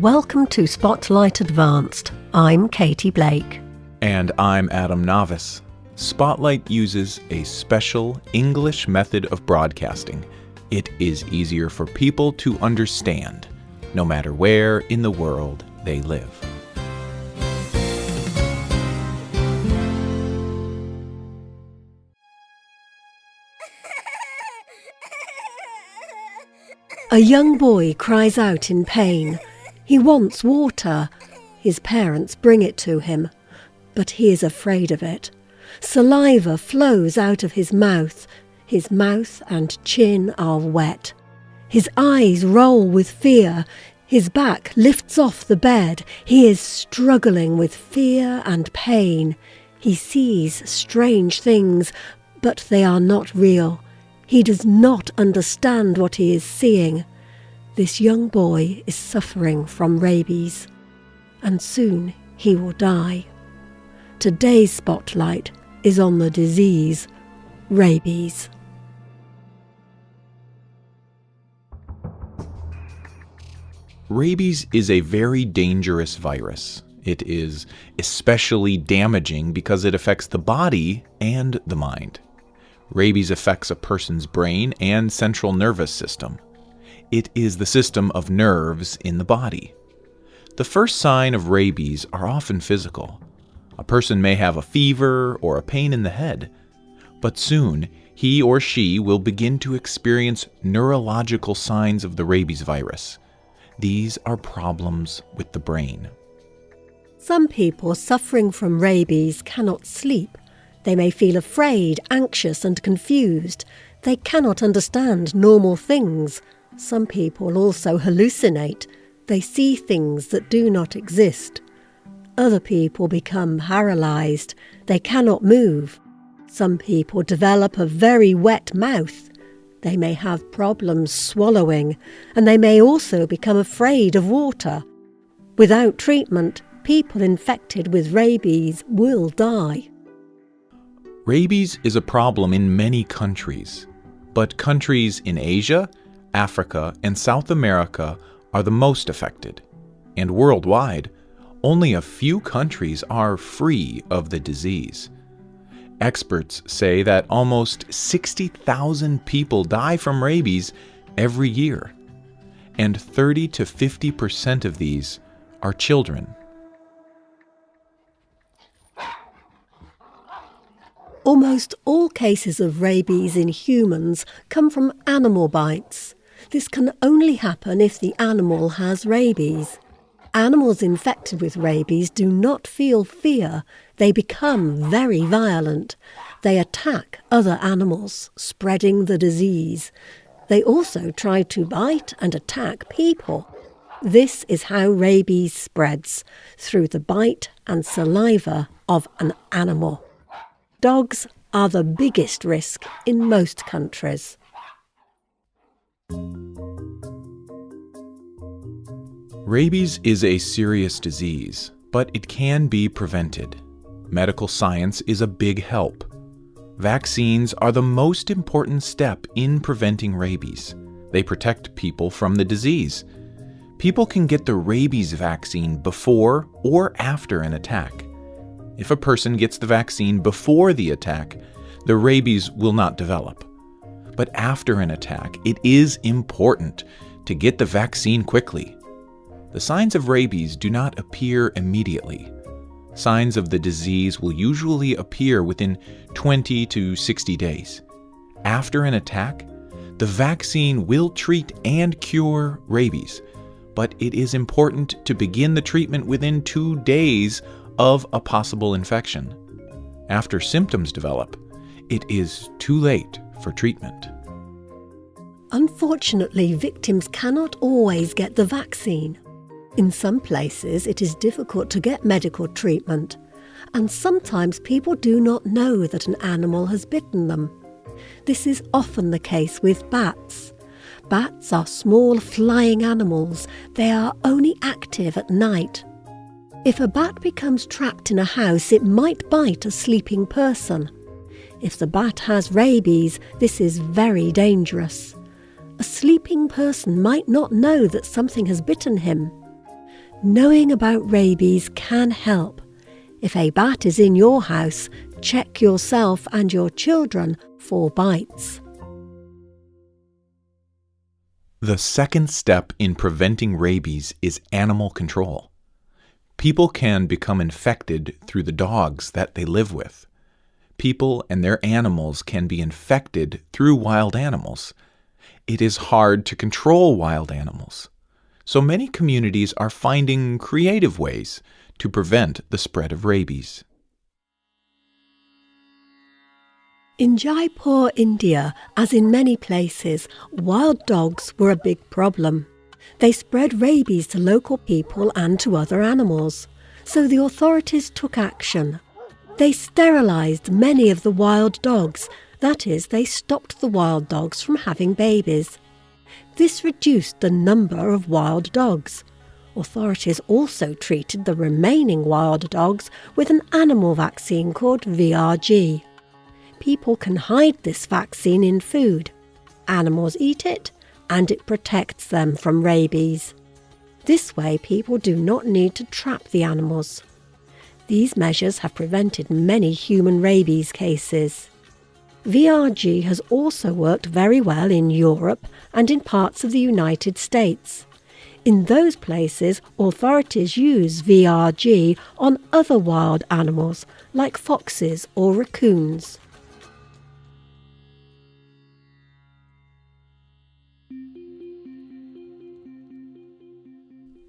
Welcome to Spotlight Advanced. I'm Katie Blake. And I'm Adam Navis. Spotlight uses a special English method of broadcasting. It is easier for people to understand, no matter where in the world they live. A young boy cries out in pain. He wants water. His parents bring it to him, but he is afraid of it. Saliva flows out of his mouth. His mouth and chin are wet. His eyes roll with fear. His back lifts off the bed. He is struggling with fear and pain. He sees strange things, but they are not real. He does not understand what he is seeing. This young boy is suffering from rabies, and soon he will die. Today's spotlight is on the disease, rabies. Rabies is a very dangerous virus. It is especially damaging because it affects the body and the mind. Rabies affects a person's brain and central nervous system. It is the system of nerves in the body. The first sign of rabies are often physical. A person may have a fever or a pain in the head, but soon he or she will begin to experience neurological signs of the rabies virus. These are problems with the brain. Some people suffering from rabies cannot sleep they may feel afraid, anxious, and confused. They cannot understand normal things. Some people also hallucinate. They see things that do not exist. Other people become paralyzed. They cannot move. Some people develop a very wet mouth. They may have problems swallowing, and they may also become afraid of water. Without treatment, people infected with rabies will die. Rabies is a problem in many countries, but countries in Asia, Africa, and South America are the most affected. And worldwide, only a few countries are free of the disease. Experts say that almost 60,000 people die from rabies every year, and 30 to 50 percent of these are children. Almost all cases of rabies in humans come from animal bites. This can only happen if the animal has rabies. Animals infected with rabies do not feel fear. They become very violent. They attack other animals, spreading the disease. They also try to bite and attack people. This is how rabies spreads, through the bite and saliva of an animal. Dogs are the biggest risk in most countries. Rabies is a serious disease, but it can be prevented. Medical science is a big help. Vaccines are the most important step in preventing rabies. They protect people from the disease. People can get the rabies vaccine before or after an attack. If a person gets the vaccine before the attack, the rabies will not develop. But after an attack, it is important to get the vaccine quickly. The signs of rabies do not appear immediately. Signs of the disease will usually appear within 20 to 60 days. After an attack, the vaccine will treat and cure rabies, but it is important to begin the treatment within two days of a possible infection. After symptoms develop, it is too late for treatment. Unfortunately, victims cannot always get the vaccine. In some places, it is difficult to get medical treatment, and sometimes people do not know that an animal has bitten them. This is often the case with bats. Bats are small flying animals. They are only active at night. If a bat becomes trapped in a house, it might bite a sleeping person. If the bat has rabies, this is very dangerous. A sleeping person might not know that something has bitten him. Knowing about rabies can help. If a bat is in your house, check yourself and your children for bites. The second step in preventing rabies is animal control. People can become infected through the dogs that they live with. People and their animals can be infected through wild animals. It is hard to control wild animals. So many communities are finding creative ways to prevent the spread of rabies. In Jaipur, India, as in many places, wild dogs were a big problem. They spread rabies to local people and to other animals. So the authorities took action. They sterilised many of the wild dogs, that is, they stopped the wild dogs from having babies. This reduced the number of wild dogs. Authorities also treated the remaining wild dogs with an animal vaccine called VRG people can hide this vaccine in food. Animals eat it, and it protects them from rabies. This way, people do not need to trap the animals. These measures have prevented many human rabies cases. VRG has also worked very well in Europe and in parts of the United States. In those places, authorities use VRG on other wild animals like foxes or raccoons.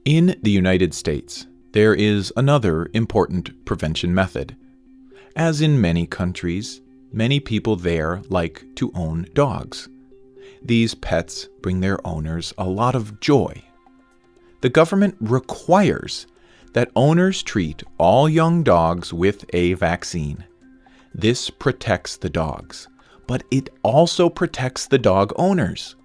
In the United States, there is another important prevention method. As in many countries, many people there like to own dogs. These pets bring their owners a lot of joy. The government requires that owners treat all young dogs with a vaccine. This protects the dogs, but it also protects the dog owners.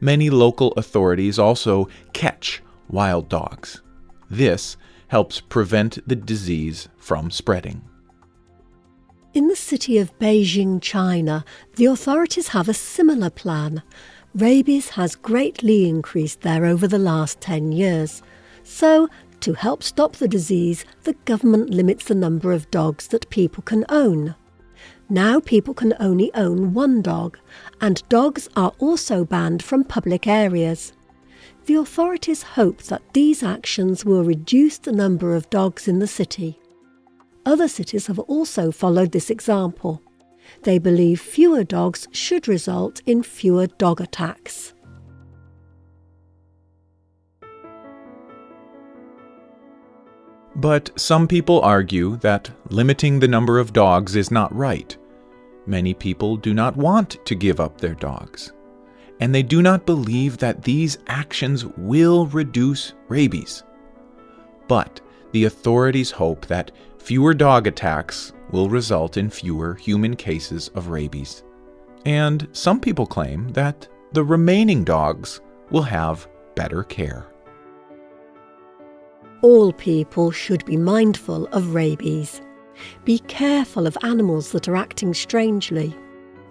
Many local authorities also catch wild dogs. This helps prevent the disease from spreading. In the city of Beijing, China, the authorities have a similar plan. Rabies has greatly increased there over the last 10 years. So, to help stop the disease, the government limits the number of dogs that people can own. Now people can only own one dog, and dogs are also banned from public areas. The authorities hope that these actions will reduce the number of dogs in the city. Other cities have also followed this example. They believe fewer dogs should result in fewer dog attacks. But some people argue that limiting the number of dogs is not right. Many people do not want to give up their dogs and they do not believe that these actions will reduce rabies. But the authorities hope that fewer dog attacks will result in fewer human cases of rabies. And some people claim that the remaining dogs will have better care. All people should be mindful of rabies. Be careful of animals that are acting strangely.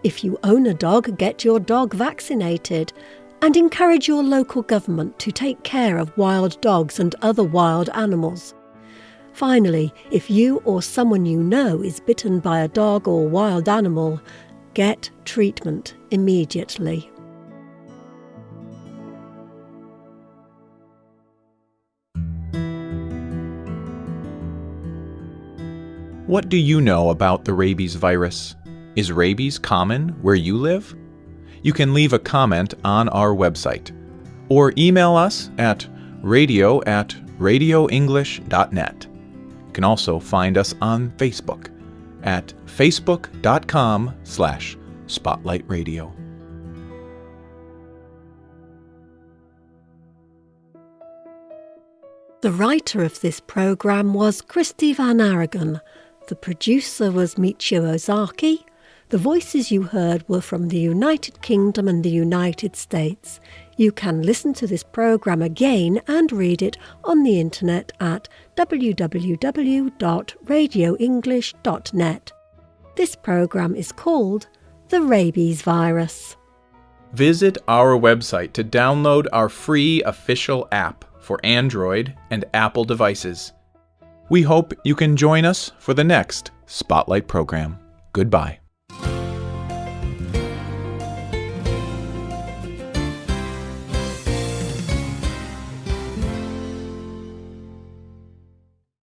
If you own a dog, get your dog vaccinated and encourage your local government to take care of wild dogs and other wild animals. Finally, if you or someone you know is bitten by a dog or wild animal, get treatment immediately. What do you know about the rabies virus? Is rabies common where you live? You can leave a comment on our website or email us at radio at radioenglish.net. You can also find us on Facebook at facebook.com slash spotlightradio. The writer of this programme was Christy Van Aragon. The producer was Michio Ozaki. The voices you heard were from the United Kingdom and the United States. You can listen to this programme again and read it on the internet at www.radioenglish.net. This programme is called The Rabies Virus. Visit our website to download our free official app for Android and Apple devices. We hope you can join us for the next Spotlight program. Goodbye.